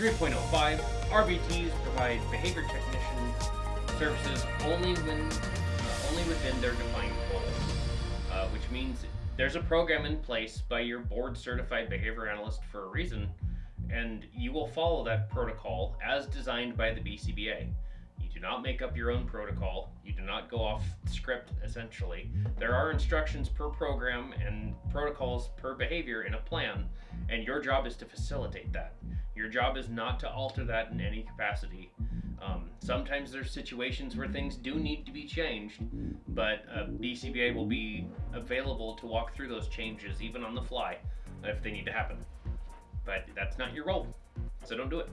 3.05 RBTs provide behavior technician services only when uh, only within their defined goals, uh, which means there's a program in place by your board certified behavior analyst for a reason, and you will follow that protocol as designed by the BCBA. You do not make up your own protocol. You do not go off script, essentially. There are instructions per program and protocols per behavior in a plan, and your job is to facilitate that. Your job is not to alter that in any capacity. Um, sometimes there's situations where things do need to be changed, but uh, BCBA will be available to walk through those changes even on the fly if they need to happen. But that's not your role, so don't do it.